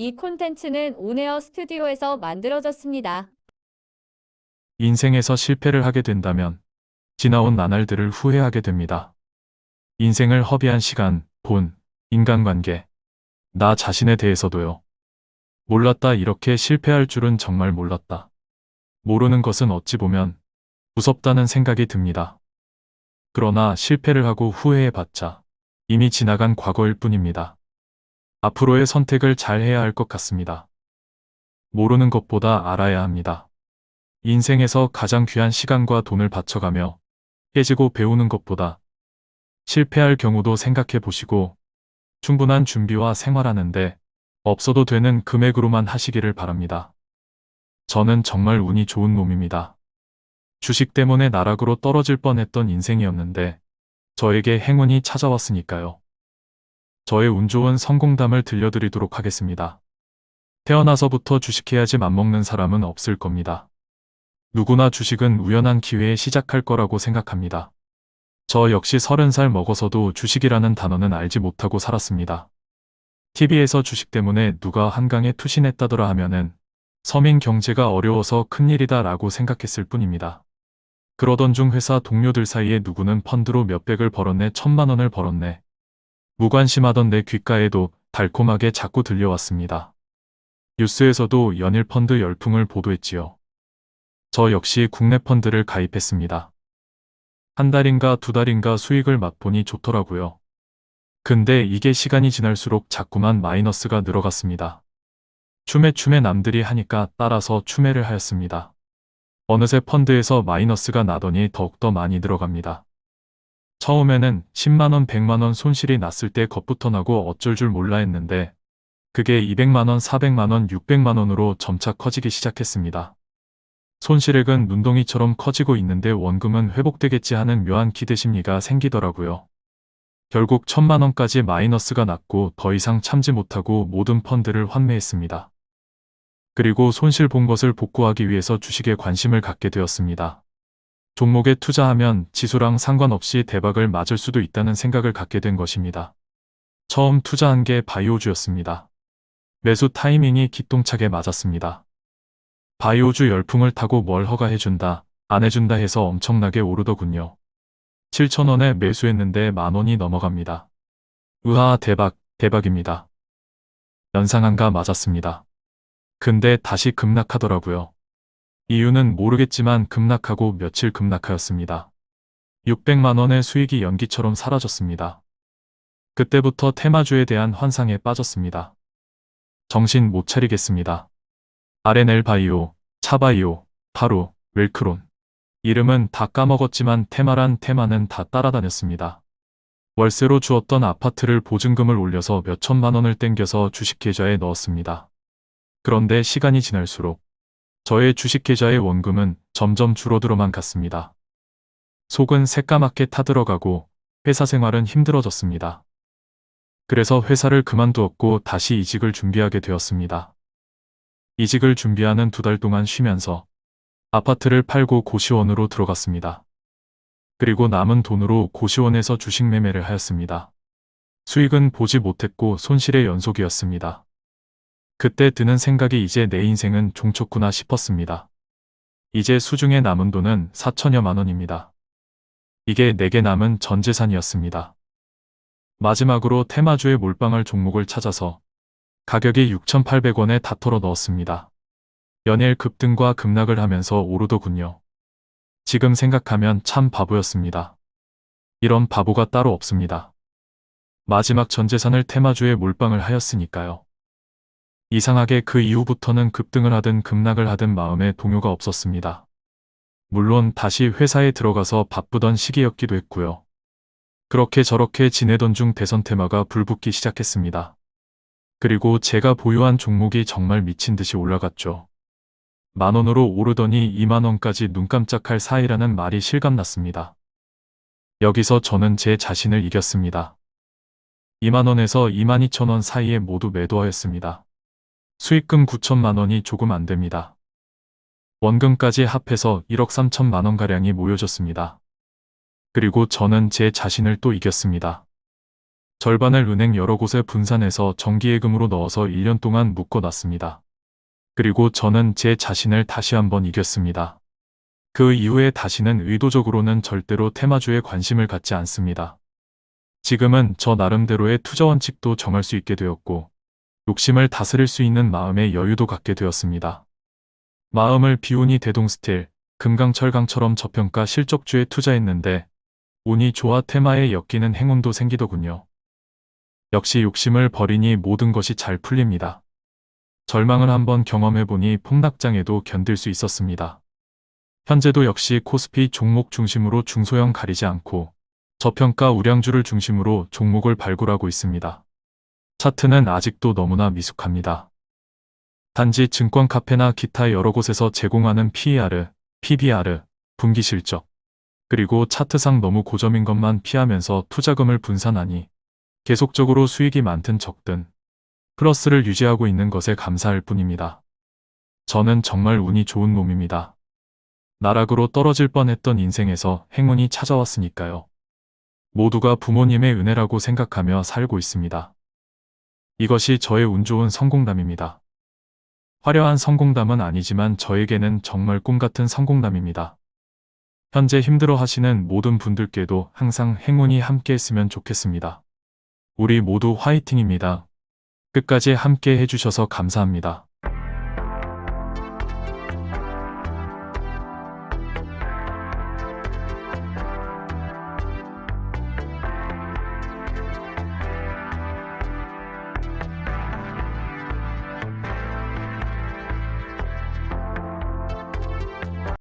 이 콘텐츠는 온에어 스튜디오에서 만들어졌습니다. 인생에서 실패를 하게 된다면 지나온 나날들을 후회하게 됩니다. 인생을 허비한 시간, 돈, 인간관계, 나 자신에 대해서도요. 몰랐다 이렇게 실패할 줄은 정말 몰랐다. 모르는 것은 어찌 보면 무섭다는 생각이 듭니다. 그러나 실패를 하고 후회해봤자 이미 지나간 과거일 뿐입니다. 앞으로의 선택을 잘 해야 할 것 같습니다. 모르는 것보다 알아야 합니다. 인생에서 가장 귀한 시간과 돈을 바쳐가며 깨지고 배우는 것보다 실패할 경우도 생각해 보시고 충분한 준비와 생활하는데 없어도 되는 금액으로만 하시기를 바랍니다. 저는 정말 운이 좋은 놈입니다. 주식 때문에 나락으로 떨어질 뻔했던 인생이었는데 저에게 행운이 찾아왔으니까요. 저의 운 좋은 성공담을 들려드리도록 하겠습니다. 태어나서부터 주식해야지 맘먹는 사람은 없을 겁니다. 누구나 주식은 우연한 기회에 시작할 거라고 생각합니다. 저 역시 30살 먹어서도 주식이라는 단어는 알지 못하고 살았습니다. TV에서 주식 때문에 누가 한강에 투신했다더라 하면은 서민 경제가 어려워서 큰일이다 라고 생각했을 뿐입니다. 그러던 중 회사 동료들 사이에 누구는 펀드로 몇백을 벌었네 천만 원을 벌었네. 무관심하던 내 귓가에도 달콤하게 자꾸 들려왔습니다. 뉴스에서도 연일 펀드 열풍을 보도했지요. 저 역시 국내 펀드를 가입했습니다. 한 달인가 두 달인가 수익을 맛보니 좋더라고요. 근데 이게 시간이 지날수록 자꾸만 마이너스가 늘어갔습니다. 추매추매 남들이 하니까 따라서 추매를 하였습니다. 어느새 펀드에서 마이너스가 나더니 더욱더 많이 들어갑니다. 처음에는 10만원, 100만원 손실이 났을 때 겁부터 나고 어쩔 줄 몰라 했는데 그게 200만원, 400만원, 600만원으로 점차 커지기 시작했습니다. 손실액은 눈덩이처럼 커지고 있는데 원금은 회복되겠지 하는 묘한 기대심리가 생기더라고요. 결국 천만원까지 마이너스가 났고 더 이상 참지 못하고 모든 펀드를 환매했습니다. 그리고 손실 본 것을 복구하기 위해서 주식에 관심을 갖게 되었습니다. 종목에 투자하면 지수랑 상관없이 대박을 맞을 수도 있다는 생각을 갖게 된 것입니다. 처음 투자한 게 바이오주였습니다. 매수 타이밍이 기똥차게 맞았습니다. 바이오주 열풍을 타고 뭘 허가해준다, 안 해준다 해서 엄청나게 오르더군요. 7천원에 매수했는데 만원이 넘어갑니다. 으하 대박, 대박입니다. 연상한가 맞았습니다. 근데 다시 급락하더라고요. 이유는 모르겠지만 급락하고 며칠 급락하였습니다. 600만원의 수익이 연기처럼 사라졌습니다. 그때부터 테마주에 대한 환상에 빠졌습니다. 정신 못 차리겠습니다. RNL 바이오, 차바이오, 바로, 웰크론. 이름은 다 까먹었지만 테마란 테마는 다 따라다녔습니다. 월세로 주었던 아파트를 보증금을 올려서 몇 천만 원을 땡겨서 주식 계좌에 넣었습니다. 그런데 시간이 지날수록 저의 주식 계좌의 원금은 점점 줄어들어만 갔습니다. 속은 새까맣게 타들어가고 회사 생활은 힘들어졌습니다. 그래서 회사를 그만두었고 다시 이직을 준비하게 되었습니다. 이직을 준비하는 두 달 동안 쉬면서 아파트를 팔고 고시원으로 들어갔습니다. 그리고 남은 돈으로 고시원에서 주식 매매를 하였습니다. 수익은 보지 못했고 손실의 연속이었습니다. 그때 드는 생각이 이제 내 인생은 종쳤구나 싶었습니다. 이제 수중에 남은 돈은 4천여만 원입니다. 이게 내게 남은 전 재산이었습니다. 마지막으로 테마주에 몰빵할 종목을 찾아서 가격이 6,800원에 다 털어 넣었습니다. 연일 급등과 급락을 하면서 오르더군요. 지금 생각하면 참 바보였습니다. 이런 바보가 따로 없습니다. 마지막 전 재산을 테마주에 몰빵을 하였으니까요. 이상하게 그 이후부터는 급등을 하든 급락을 하든 마음에 동요가 없었습니다. 물론 다시 회사에 들어가서 바쁘던 시기였기도 했고요. 그렇게 저렇게 지내던 중 대선 테마가 불붙기 시작했습니다. 그리고 제가 보유한 종목이 정말 미친 듯이 올라갔죠. 만원으로 오르더니 2만원까지 눈 깜짝할 사이라는 말이 실감났습니다. 여기서 저는 제 자신을 이겼습니다. 2만원에서 2만 2천원 사이에 모두 매도하였습니다. 수익금 9천만 원이 조금 안 됩니다. 원금까지 합해서 1억 3천만 원가량이 모여졌습니다. 그리고 저는 제 자신을 또 이겼습니다. 절반을 은행 여러 곳에 분산해서 정기예금으로 넣어서 1년 동안 묶어놨습니다. 그리고 저는 제 자신을 다시 한번 이겼습니다. 그 이후에 다시는 의도적으로는 절대로 테마주에 관심을 갖지 않습니다. 지금은 저 나름대로의 투자 원칙도 정할 수 있게 되었고, 욕심을 다스릴 수 있는 마음의 여유도 갖게 되었습니다. 마음을 비운이 대동스틸, 금강철강처럼 저평가 실적주에 투자했는데, 운이 좋아 테마에 엮이는 행운도 생기더군요. 역시 욕심을 버리니 모든 것이 잘 풀립니다. 절망을 한번 경험해보니 폭락장에도 견딜 수 있었습니다. 현재도 역시 코스피 종목 중심으로 중소형 가리지 않고 저평가 우량주를 중심으로 종목을 발굴하고 있습니다. 차트는 아직도 너무나 미숙합니다. 단지 증권 카페나 기타 여러 곳에서 제공하는 PER, PBR, 분기 실적, 그리고 차트상 너무 고점인 것만 피하면서 투자금을 분산하니 계속적으로 수익이 많든 적든 플러스를 유지하고 있는 것에 감사할 뿐입니다. 저는 정말 운이 좋은 놈입니다. 나락으로 떨어질 뻔했던 인생에서 행운이 찾아왔으니까요. 모두가 부모님의 은혜라고 생각하며 살고 있습니다. 이것이 저의 운 좋은 성공담입니다. 화려한 성공담은 아니지만 저에게는 정말 꿈 같은 성공담입니다. 현재 힘들어 하시는 모든 분들께도 항상 행운이 함께 했으면 좋겠습니다. 우리 모두 화이팅입니다. 끝까지 함께 해주셔서 감사합니다.